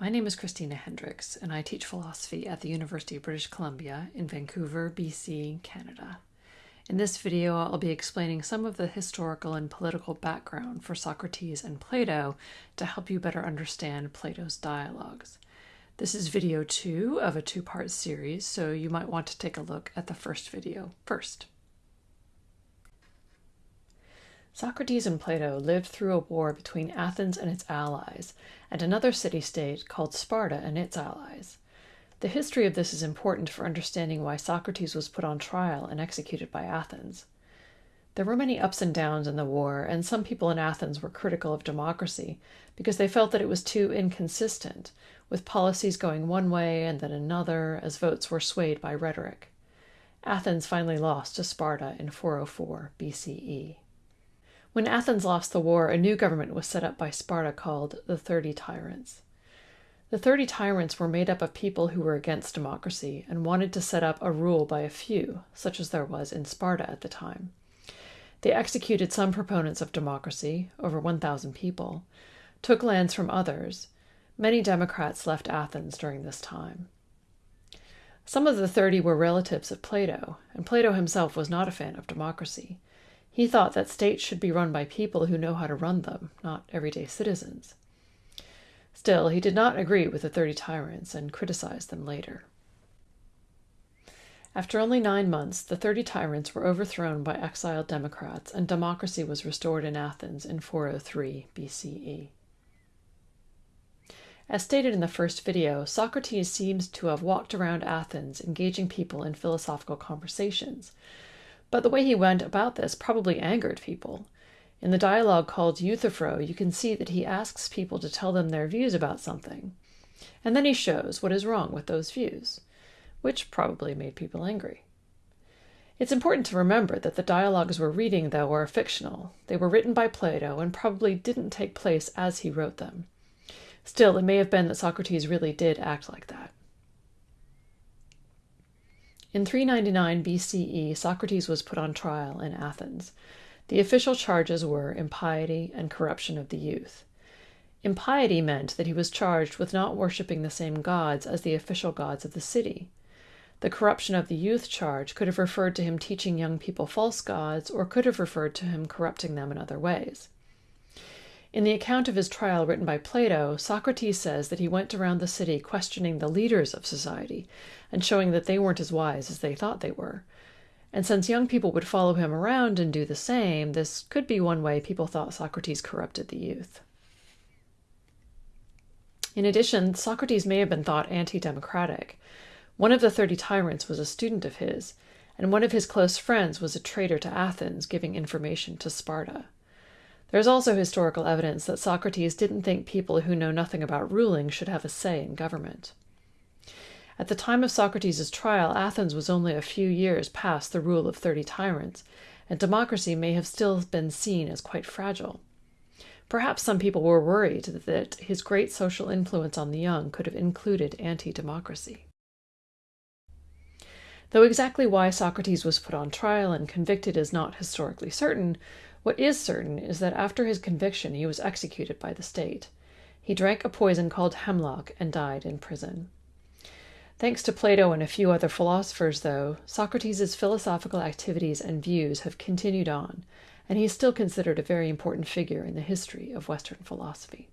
My name is Christina Hendricks, and I teach philosophy at the University of British Columbia in Vancouver, BC, Canada. In this video, I'll be explaining some of the historical and political background for Socrates and Plato to help you better understand Plato's dialogues. This is video two of a two part series, so you might want to take a look at the first video first. Socrates and Plato lived through a war between Athens and its allies, and another city state called Sparta and its allies. The history of this is important for understanding why Socrates was put on trial and executed by Athens. There were many ups and downs in the war, and some people in Athens were critical of democracy because they felt that it was too inconsistent, with policies going one way and then another as votes were swayed by rhetoric. Athens finally lost to Sparta in 404 BCE. When Athens lost the war, a new government was set up by Sparta called the Thirty Tyrants. The Thirty Tyrants were made up of people who were against democracy and wanted to set up a rule by a few, such as there was in Sparta at the time. They executed some proponents of democracy, over 1,000 people, took lands from others. Many Democrats left Athens during this time. Some of the thirty were relatives of Plato, and Plato himself was not a fan of democracy. He thought that states should be run by people who know how to run them, not everyday citizens. Still, he did not agree with the Thirty Tyrants and criticized them later. After only nine months, the Thirty Tyrants were overthrown by exiled Democrats, and democracy was restored in Athens in 403 BCE. As stated in the first video, Socrates seems to have walked around Athens engaging people in philosophical conversations, but the way he went about this probably angered people. In the dialogue called Euthyphro, you can see that he asks people to tell them their views about something, and then he shows what is wrong with those views, which probably made people angry. It's important to remember that the dialogues we're reading, though, are fictional. They were written by Plato and probably didn't take place as he wrote them. Still, it may have been that Socrates really did act like that. In 399 BCE, Socrates was put on trial in Athens. The official charges were impiety and corruption of the youth. Impiety meant that he was charged with not worshipping the same gods as the official gods of the city. The corruption of the youth charge could have referred to him teaching young people false gods, or could have referred to him corrupting them in other ways. In the account of his trial written by Plato, Socrates says that he went around the city questioning the leaders of society and showing that they weren't as wise as they thought they were. And since young people would follow him around and do the same, this could be one way people thought Socrates corrupted the youth. In addition, Socrates may have been thought anti democratic. One of the thirty tyrants was a student of his, and one of his close friends was a traitor to Athens, giving information to Sparta. There's also historical evidence that Socrates didn't think people who know nothing about ruling should have a say in government. At the time of Socrates' trial, Athens was only a few years past the rule of thirty tyrants, and democracy may have still been seen as quite fragile. Perhaps some people were worried that his great social influence on the young could have included anti democracy. Though exactly why Socrates was put on trial and convicted is not historically certain, what is certain is that after his conviction he was executed by the state. He drank a poison called hemlock and died in prison. Thanks to Plato and a few other philosophers, though, Socrates' philosophical activities and views have continued on, and he is still considered a very important figure in the history of Western philosophy.